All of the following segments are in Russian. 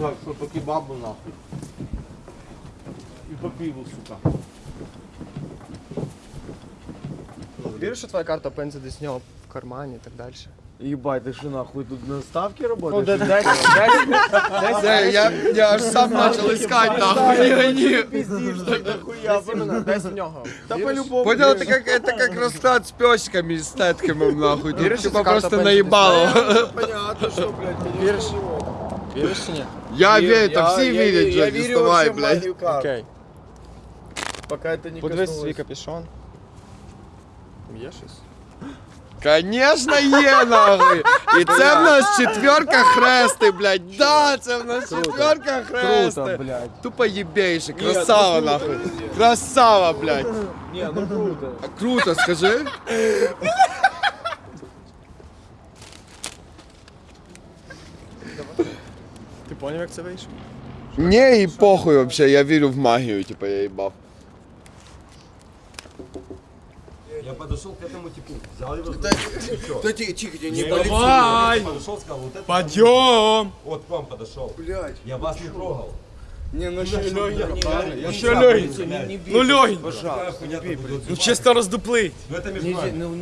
Так, що по кебабу нахуй. І по пиву, сука. Віриш, що твоя карта пенсі десь в нього в кармані і так далі. Ебать, ты что нахуй тут на ставке работаешь? Ну да, дай, я, аж сам начал искать нахуй, не гони. Пиздишь, да по-любому. Понял, это как, это е, как расклад с пёсиками и стэтками нахуй. Ты типа просто наебало. Понятно, что, блядь, веришь? Веришь или нет? Я верю, там Я- все я- видят, я Джек, не верю вставай, вообще в блядь. магию карт. Окей. Пока это не Подивись коснулось. свій капюшон. Є щось? Конечно, є, нахуй. І це в нас четверка хрести, блядь. Да, це в нас четверка хрести. Круто, блядь. Тупо ебейший, красава, нахуй. Красава, блядь. Не, ну круто. А Круто, скажи. Ти поняв, як це вийшло? Не, и похуй вообще, я верю в магию, типа я ебав. Я подошел к этому типу, взял его. Да тихо, тихо, не Давай! Подошел, сказал, вот это. Подйом! Вот к вам подошел. Блять. Я вас не трогал. Не, ну ще легенький. Ще легенький. Ну легенький. Ну чисто роздуплить. Ну. Ну.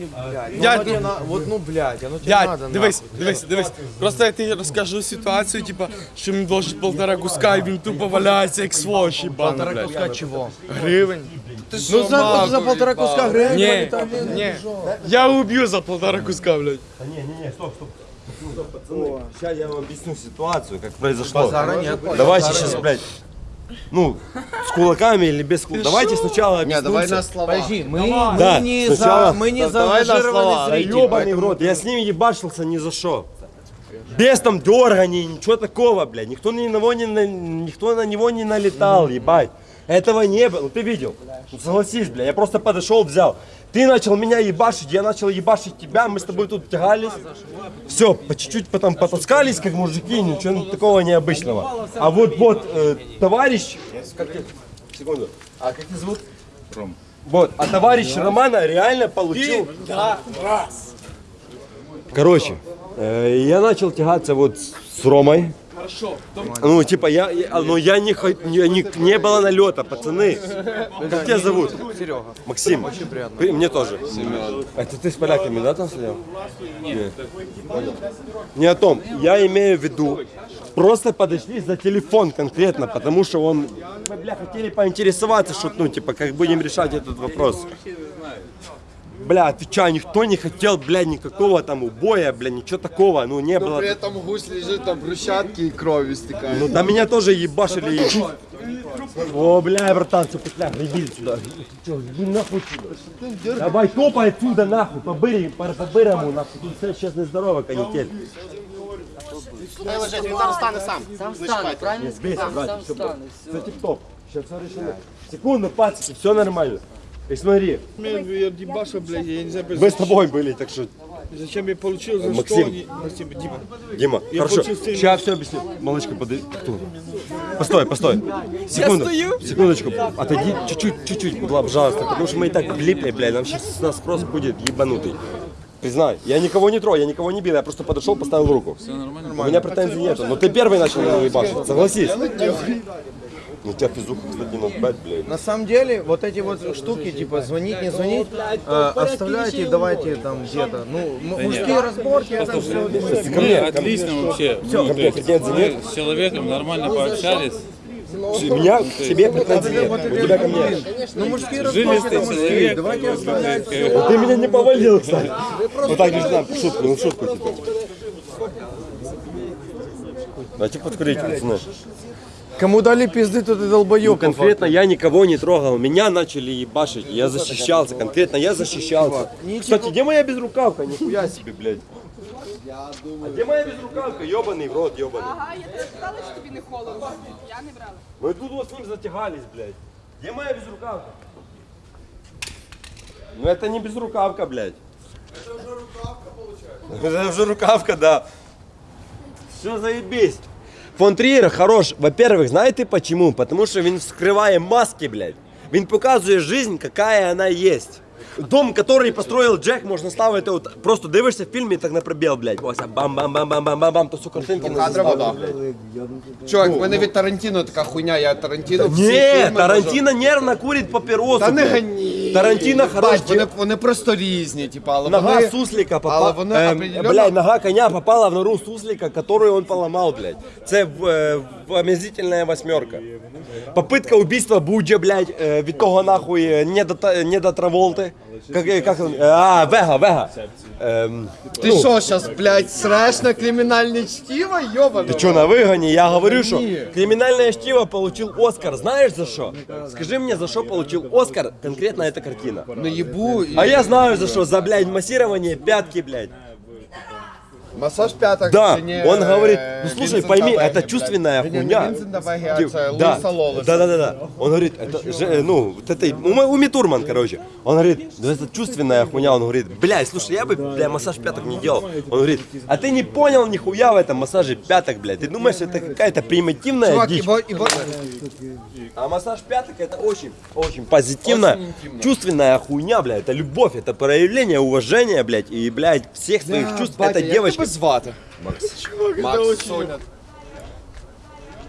Дядь, ну, ну- тебе вот, ну, блядь, оно тебе Дядь, надо, дивись, дивись, дивись. Просто я тобі розкажу ситуацію, типа, що він должен полтора куска, і він тупо валяється як сволочь їбаний, Полтора блядь. куска чего? Гривень. Ну, за, за полтора куска гривен. Ні, ні. Я уб'ю за полтора куска, блядь. Не, не, не, стоп, стоп. Сейчас я вам объясню ситуацию, как произошло. Базара нет. Давайте сейчас, блядь, ну, с кулаками или без кулаков. Давайте сначала Не, давай объяснимся. на слова. Подожди, мы, Да, мы не сначала- за, мы не Да, давай слова. зрители. Ёбаный в рот, я с ними ебашился ни за что. Без там дерганий, ничего такого, блядь. Никто на него не, на- никто на него не налетал, ебать. Этого не было, ты видел. Ну согласись, бля, я просто подошел, взял. Ты начал меня ебашить, я начал ебашить тебя, мы с тобой тут тягались. Все, по чуть-чуть потом потаскались, как мужики, ничего такого необычного. А вот, вот, э, товарищ, как ты, секунду, а как тебя зовут? Ром. Вот, а товарищ Романа реально получил... Короче, э, я начал тягаться вот с с Ромой. Хорошо. Ну, типа, я, я- ну, я не, хо- не, не, не было налета, пацаны. Как тебя зовут? Серега. Максим. Очень приятно. Мне тоже. Семен. Это ты с поляками, да, там сидел? Нет. Понял. Не о том. Я имею в виду, просто подошли за телефон конкретно, потому что он... Мы, бля, хотели поинтересоваться, что, ну, типа, как будем решать этот вопрос. Бля, отвечаю, никто не хотел, бля, никакого там убоя, бля, ничего такого, ну, не Но было. при этом гусь лежит там брусчатки и кровью стекает. Ну, да меня тоже ебашили. и- О, бля, братан, все, петля, иди сюда. Чё, иди нахуй сюда. Давай, топай отсюда, нахуй, по бырі, по, по бырому, нахуй. Тут все сейчас нездорово, канитель. Сам встане, правильно? Бейся, Сам, братик, сам все, встане. все тип-топ. Сейчас все решено. Секунду, пацики, все нормально. И смотри, Я дебаша, блядь, я не знаю, мы с тобой были, так что, зачем я получил, за Максим. что они... Максим, Дима. Дима, хорошо, получил сейчас все объясню. Малышка, подойди. Кто? Постой, постой. Секунду, секундочку, отойди чуть-чуть, чуть-чуть, пожалуйста, потому что мы и так влипли, блядь, нам сейчас нас спрос будет ебанутый. Признай, я никого не трогал, я никого не бил, я просто подошел, поставил руку. Все нормально. У меня претензий нету, но ты первый начал ебашить, согласись. Ну тебя физуха, кстати, ну бать, блядь. На самом деле, вот эти вот штуки, типа звонить, не звонить, э, оставляйте, давайте там где-то. Ну, мужские разборки, это все. Ко мне, ко мне, Отлично вообще. мне претензий нет. Мы с человеком нормально пообщались. У меня к тебе претензий нет, у тебя ко мне. Ну, мужские разборки, это мужские. Давайте оставлять. Ну, Ты меня не повалил, кстати. Вот так не знаю, шутку, ну шутку типа. Давайте подкурить, пацаны. Кому дали пизды, тот и долбоёб. Ну, конкретно я никого не трогал, меня начали ебашить, я защищался, конкретно я защищался. Кстати, где моя безрукавка? Нихуя себе, блядь. А где моя безрукавка? Ёбаный в рот, ёбаный. Ага, я тебе сказала, що тобі не холодно. Я не брала. Вы тут вот с ним затягались, блядь. Где моя безрукавка? Ну это не безрукавка, блядь. Это уже рукавка получается. Это уже рукавка, да. Все заебись. Фон Триер хорош. Во-первых, знаете почему? Потому что він вскриває маски, блядь. Він показує жизнь, какая она есть. Дом, который построил Джек, можна ставити от, просто дивишся в фільмі так на пробіл, блядь. Ось, бам-бам-бам-бам-бам-бам, то всю картинки на Кадрово, да. Чувак, в мене від Тарантіно така хуйня, я Тарантіно всі Ні, фільми Тарантино нервно курить папіросу. Та не блядь. гані. Тарантино хорош. Бать, вони, вони просто різні, типа, але Нога вони... суслика Але попала. вони Ем, определенно... блядь, нога коня попала в нору суслика, которую он поломал, блядь. Це в, е, в омерзительная восьмерка. Попытка убийства Буджа, блядь, е, від того нахуй е, не до, та- не до Траволти. Как, е, как он? А, Вега, Вега. Ем, Ти що, зараз, блядь, среш на кримінальне чтиво, йобано? Ты что, на выгоне? Я говорю, что Не. криминальное чтиво получил Оскар. Знаешь за что? Скажи мне, за что получил Оскар конкретно эта картина? Наїбу і... А я знаю за что. За, блядь, массирование пятки, блядь. Масаж п'яток Да, це не, он говорит, е, ну слушай, Вінсента пойми, Веги, это блядь. чувственная Ні, не хуйня. Вінсента Веги, а Ди- це да, Луїса Лолеса. да, да, да, да. Он говорит, это же, э, ну, вот это, Ума- Уми Турман, короче. Он говорит, да это чувственная хуйня. Он говорит, блядь, слушай, я бы, бля, массаж пяток не делал. Он говорит, а ты не понял нихуя в этом массаже пяток, блядь. Ты думаешь, это какая-то примитивная Чувак, дичь? ібо, ібо... А массаж пяток это очень, очень позитивная, Очень интимно. чувственная хуйня, блядь. Это любовь, это проявление уважения, блядь, и, блядь, всех своих чувств. Батя, это як девочка. тебе звати? Макс. Макс, Соня.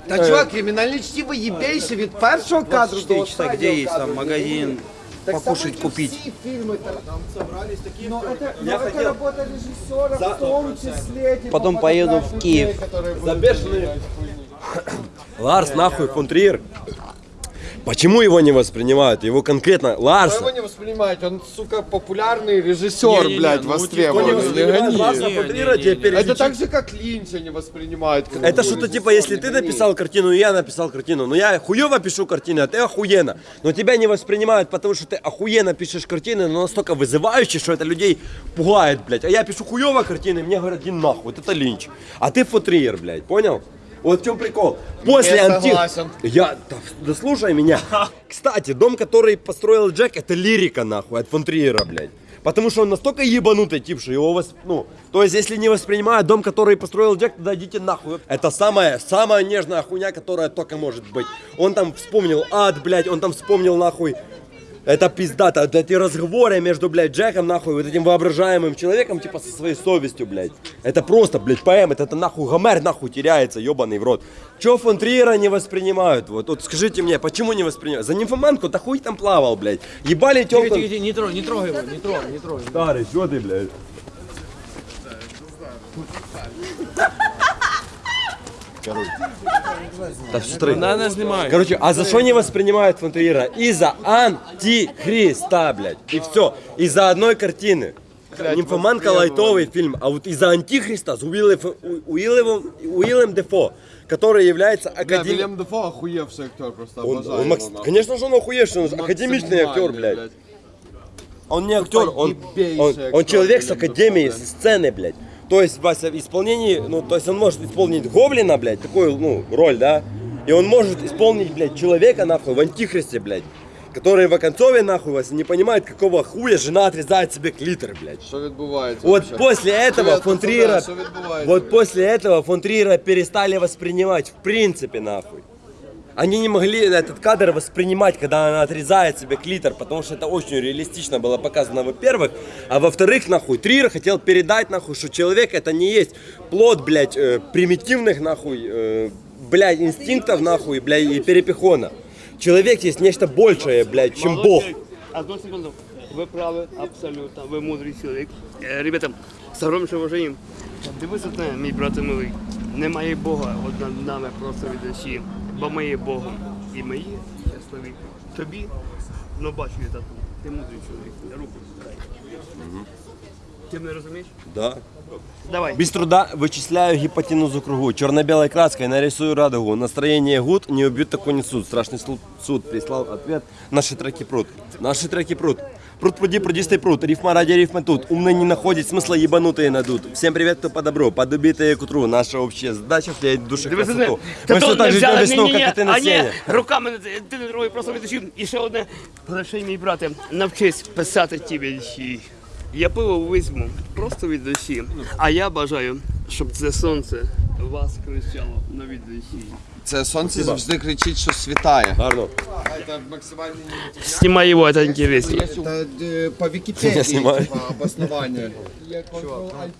Та чувак, кримінальне чтиво їбейше від першого кадру до останнього где есть кадру. там магазин, покушать купить. Всі фільми там собрались такі. Ну, это, Я ну, это хотел- работа режиссера в том числе. типа, Потом показать поеду в людей, Киев. которые будут Забешенные. делать хуйню. Ларс, нахуй, фон Триер. Почему его не воспринимают? Его конкретно Ларс. его не воспринимает? Он, сука, популярный режиссер, блядь, не востребованный. Не воспринимает гони. Ларса фон Триера, тебе Это так же, как Линча не воспринимают. Это что-то типа, если не ты написал картину, и я написал картину, но я хуево пишу картины, а ты охуенно. Но тебя не воспринимают, потому что ты охуенно пишешь картины, но настолько вызывающие, что это людей пугает, блядь. А я пишу хуево картины, и мне говорят, иди нахуй, вот это линч. А ты фотриер, блядь, понял? Вот в чем прикол. После Не анти... согласен. Я... Да, да слушай меня. Кстати, дом, который построил Джек, это лирика, нахуй, от фон Триера, блядь. Потому что он настолько ебанутый тип, что его вос... ну, то есть если не воспринимают дом, который построил Джек, тогда идите нахуй. Это самая, самая нежная хуйня, которая только может быть. Он там вспомнил ад, блядь, он там вспомнил нахуй. Это пиздато, вот эти разговоры между, блядь, Джеком, нахуй, вот этим воображаемым человеком, типа, со своей совестью, блядь. Это просто, блядь, поэма, это, это нахуй, Гомер, нахуй, теряется, ебаный в рот. Чё фон Триера не воспринимают? Вот, вот скажите мне, почему не воспринимают? За нимфоманку, да хуй там плавал, блядь. Ебали тёлку. не трогай, не трогай его, не трогай, не трогай. Старый, что ты, блядь? Да встры. Надо снимать. Короче, а за что не воспринимают фон Триера? Из-за антихриста, блядь. И все. Из-за одной картины. Нимфоманка лайтовый фильм, а вот из-за антихриста с Уиллем, Уиллем, Уиллем Дефо, который является академиком. Вильям Дефо охуевший актер, просто Он, обожаю он макс- его, конечно же он охуевший, он академичный актер, блядь. Он не актер, он, он, он человек с академией, Дефо, с сцены, блядь. То есть, Вася, в исполнении, ну, то есть он может исполнить Гоблина, блядь, такую, ну, роль, да? И он может исполнить, блядь, человека, нахуй, в Антихристе, блядь. Который в оконцове, нахуй, Вася, не понимает, какого хуя жена отрезает себе клитор, блядь. Що відбувається? Вот вообще? после этого Привет, фон пацаны, Триера, что відбувається? вот после этого фон Триера перестали воспринимать в принципе нахуй. Они не могли этот кадр воспринимать, когда она отрезает себе клитор, потому что это очень реалистично было показано, во-первых. А во-вторых, нахуй, Триер хотел передать, нахуй, что человек это не есть плод, блядь, э, примитивных, нахуй, э, блядь, инстинктов, нахуй, блядь, и перепихона. Человек есть нечто большее, блядь, чем Бог. Одну секунду. Ви праві, абсолютно. Ви мудрий чоловік. Е, Ребята, з огромним уваженням. Дивись одне, мій брате милий. Немає Бога от над нами просто від душі, бо ми є Богом. І ми є щасливі. Тобі, ну бачу я тату, ти мудрий чоловік. Руку дай. Ти мене розумієш? Да. Давай. Без труда вычисляю гипотенузу кругу. Черно-белой краской нарисую радугу. Настроение гуд, не убьют, такой не суд. Страшный слу- суд прислал ответ. Наши треки прут. Наши треки прут. Пруд пруди, прудистый пруд. Рифма ради рифмы тут. Умные не находят смысла, ебанутые надут. Всем привет, кто по добру. Подубитые к утру. Наша общая задача вклеить в души Дивись одне. красоту. Та Мы то все так не же взяли, ждем весну, ні-ні-ні. как и ты на А ні, сцене. руками не- ти не трогай, просто від душі. І ще одне. Прощай, мій брате, навчись писати ті вірші. Я пиво візьму просто від душі. А я бажаю, щоб це сонце вас кричало на відеосі. Це сонце завжди кричить, що світає. Гарно. Это максимально Снимай его, это интересно. По Я Википедии снимаю. типа, обоснование. Control Alt